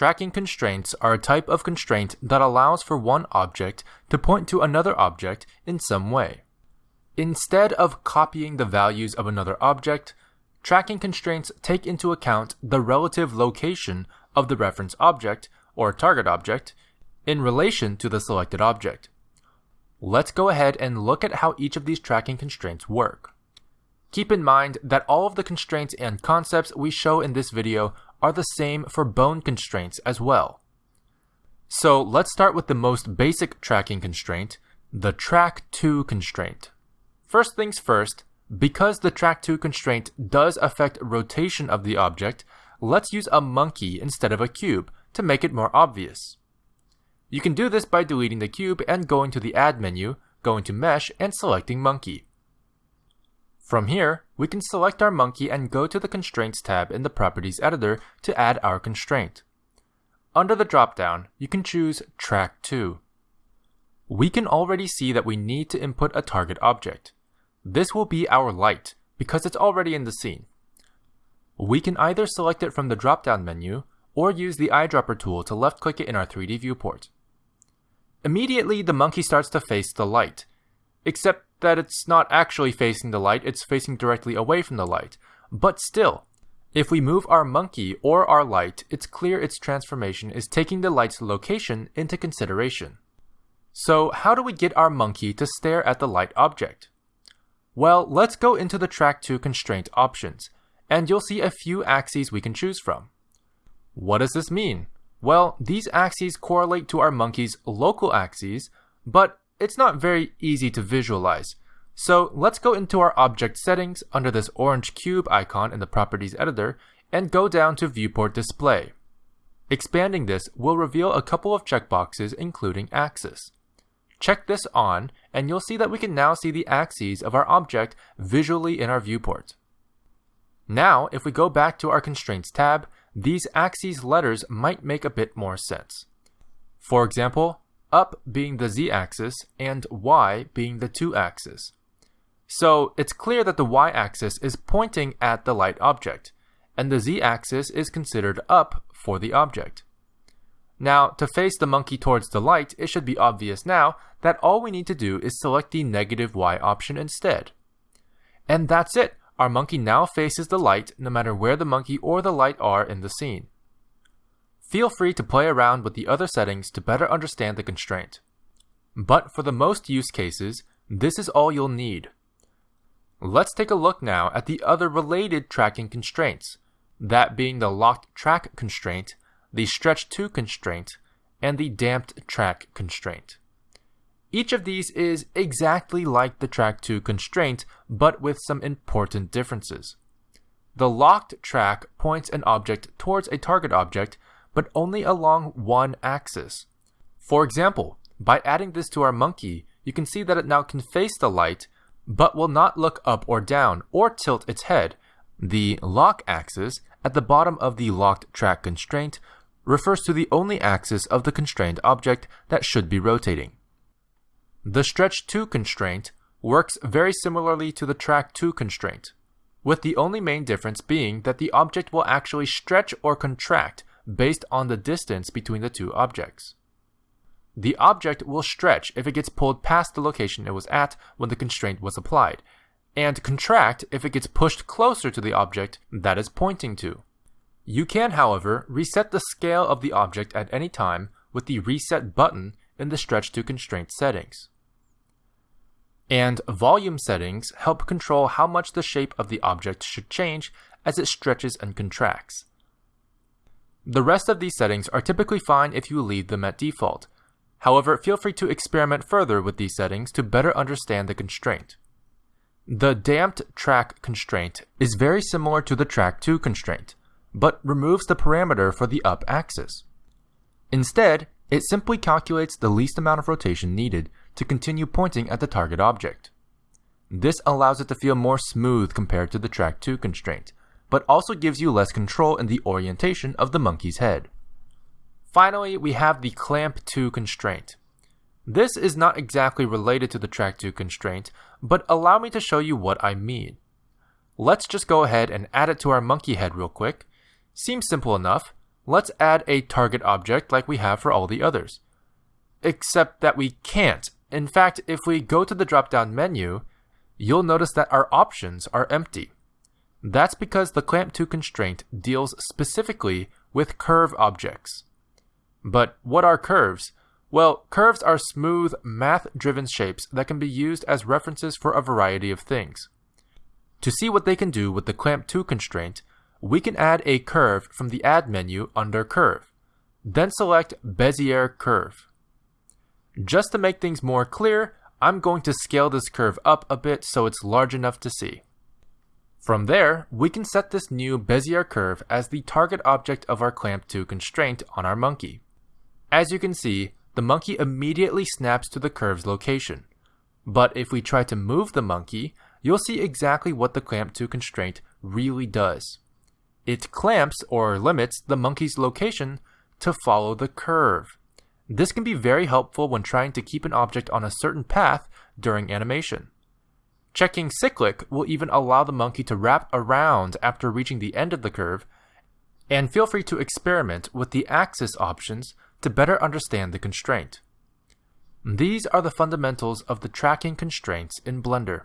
Tracking constraints are a type of constraint that allows for one object to point to another object in some way. Instead of copying the values of another object, tracking constraints take into account the relative location of the reference object, or target object, in relation to the selected object. Let's go ahead and look at how each of these tracking constraints work. Keep in mind that all of the constraints and concepts we show in this video are the same for bone constraints as well. So let's start with the most basic tracking constraint, the track to constraint. First things first, because the track to constraint does affect rotation of the object, let's use a monkey instead of a cube to make it more obvious. You can do this by deleting the cube and going to the Add menu, going to Mesh and selecting Monkey. From here, we can select our monkey and go to the Constraints tab in the Properties editor to add our constraint. Under the dropdown, you can choose Track to. We can already see that we need to input a target object. This will be our light, because it's already in the scene. We can either select it from the drop-down menu, or use the eyedropper tool to left-click it in our 3D viewport. Immediately, the monkey starts to face the light, except that it's not actually facing the light, it's facing directly away from the light. But still, if we move our monkey or our light, it's clear its transformation is taking the light's location into consideration. So how do we get our monkey to stare at the light object? Well, let's go into the Track To constraint options, and you'll see a few axes we can choose from. What does this mean? Well, these axes correlate to our monkey's local axes, but it's not very easy to visualize. So let's go into our object settings under this orange cube icon in the properties editor and go down to viewport display. Expanding this will reveal a couple of checkboxes including axis. Check this on and you'll see that we can now see the axes of our object visually in our viewport. Now, if we go back to our constraints tab, these axes letters might make a bit more sense. For example, up being the z-axis and y being the 2-axis. So it's clear that the y-axis is pointing at the light object, and the z-axis is considered up for the object. Now, to face the monkey towards the light, it should be obvious now that all we need to do is select the negative y option instead. And that's it! Our monkey now faces the light no matter where the monkey or the light are in the scene. Feel free to play around with the other settings to better understand the constraint. But for the most use cases, this is all you'll need. Let's take a look now at the other related tracking constraints, that being the locked track constraint, the stretch to constraint, and the damped track constraint. Each of these is exactly like the track to constraint, but with some important differences. The locked track points an object towards a target object, but only along one axis. For example, by adding this to our monkey, you can see that it now can face the light, but will not look up or down or tilt its head. The lock axis at the bottom of the locked track constraint refers to the only axis of the constrained object that should be rotating. The stretch to constraint works very similarly to the track to constraint, with the only main difference being that the object will actually stretch or contract based on the distance between the two objects. The object will stretch if it gets pulled past the location it was at when the constraint was applied, and contract if it gets pushed closer to the object that is pointing to. You can, however, reset the scale of the object at any time with the Reset button in the Stretch to Constraint settings. And volume settings help control how much the shape of the object should change as it stretches and contracts. The rest of these settings are typically fine if you leave them at default. However, feel free to experiment further with these settings to better understand the constraint. The damped track constraint is very similar to the track to constraint, but removes the parameter for the up axis. Instead, it simply calculates the least amount of rotation needed to continue pointing at the target object. This allows it to feel more smooth compared to the track to constraint, but also gives you less control in the orientation of the monkey's head. Finally, we have the clamp to constraint. This is not exactly related to the track to constraint, but allow me to show you what I mean. Let's just go ahead and add it to our monkey head real quick. Seems simple enough. let's add a target object like we have for all the others. Except that we can't. In fact, if we go to the drop down menu, you'll notice that our options are empty. That's because the clamp to constraint deals specifically with curve objects. But what are curves? Well, curves are smooth, math driven shapes that can be used as references for a variety of things. To see what they can do with the clamp to constraint, we can add a curve from the Add menu under Curve. Then select Bezier Curve. Just to make things more clear, I'm going to scale this curve up a bit so it's large enough to see. From there, we can set this new Bezier curve as the target object of our clamp to constraint on our monkey. As you can see, the monkey immediately snaps to the curve's location. But if we try to move the monkey, you'll see exactly what the clamp to constraint really does. It clamps or limits the monkey's location to follow the curve. This can be very helpful when trying to keep an object on a certain path during animation. Checking cyclic will even allow the monkey to wrap around after reaching the end of the curve, and feel free to experiment with the axis options to better understand the constraint. These are the fundamentals of the tracking constraints in Blender.